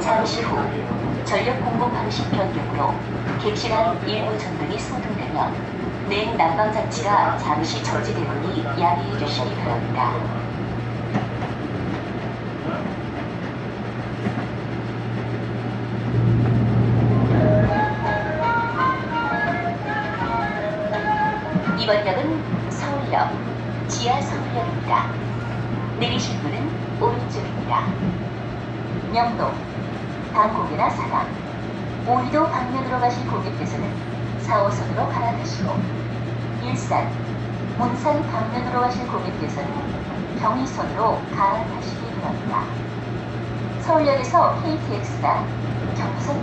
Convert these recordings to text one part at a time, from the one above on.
잠시 후 전력 공급 방식 변경으로 객실안 일부 전등이 소등되며 냉 난방 장치가 잠시 저지되오니 양해해 주시기 바랍니다. 이번 역은 서울역, 지하 서울역입니다. 내리실 문은 오른쪽입니다. 명동, 방콕이나 사당, 오이도 방면으로 가실 고객께서는 4호선으로 갈아타시고 일산, 문산 방면으로 가실 고객께서는 경의선으로 갈아타시기 바랍니다. 서울역에서 KTX나 경부선,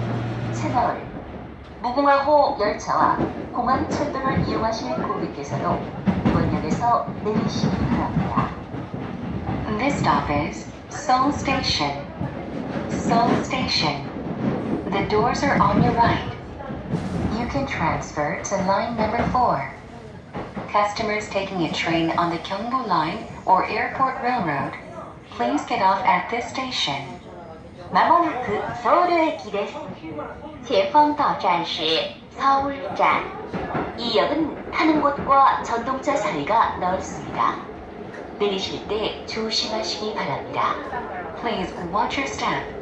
새마을, 무궁화호 열차와 공항철도를 이용하실 고객께서도 이번 역에서 내리시기 바랍니다. This stop is Seoul Station. Seoul Station. The doors are on your right. You can transfer to line number 4. Customers taking a train on the Gyeongbu Line or Airport Railroad, please get off at this station. まもなくソウル駅です。前方到站是 서울站. 이 역은 타는 곳과 전동차 사이가 넓습니다. 내리실 때 조심하시기 바랍니다. Please watch your step